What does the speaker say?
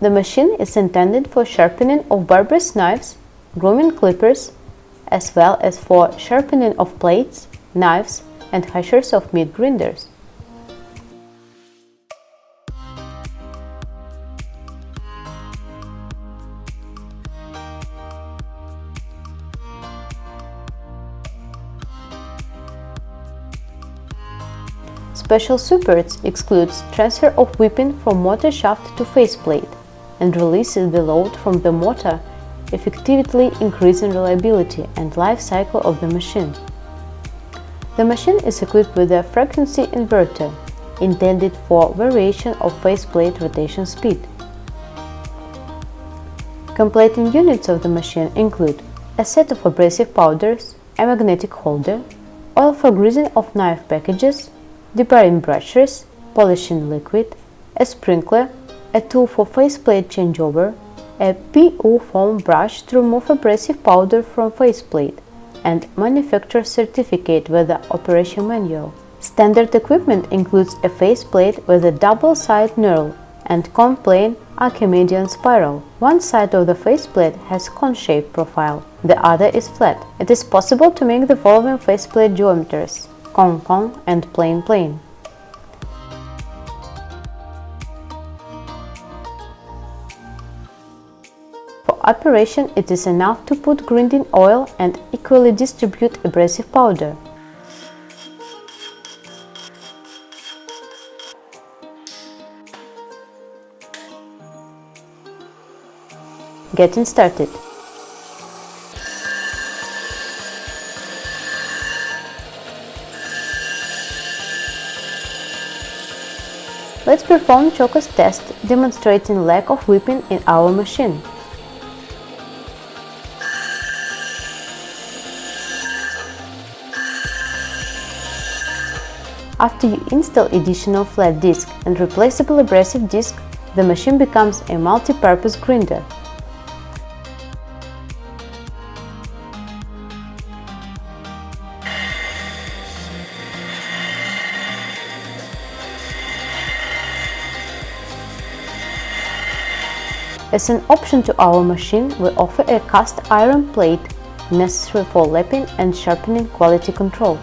the machine is intended for sharpening of barber's knives, grooming clippers, as well as for sharpening of plates, knives and hashers of meat grinders. Special supports excludes transfer of whipping from motor shaft to faceplate and releases the load from the motor, effectively increasing reliability and life cycle of the machine. The machine is equipped with a frequency inverter, intended for variation of faceplate rotation speed. Completing units of the machine include a set of abrasive powders, a magnetic holder, oil for greasing of knife packages, deburring brushes, polishing liquid, a sprinkler, a tool for faceplate changeover, a PU foam brush to remove abrasive powder from faceplate, and manufacturer certificate with the operation manual. Standard equipment includes a faceplate with a double-side knurl and cone plane Archimedean spiral. One side of the faceplate has cone-shaped profile, the other is flat. It is possible to make the following faceplate geometries cone-cone and plane-plane. For operation it is enough to put grinding oil and equally distribute abrasive powder. Getting started Let's perform Choker's test demonstrating lack of whipping in our machine. After you install additional flat disc and replaceable abrasive disc, the machine becomes a multi-purpose grinder As an option to our machine, we offer a cast iron plate necessary for lapping and sharpening quality control.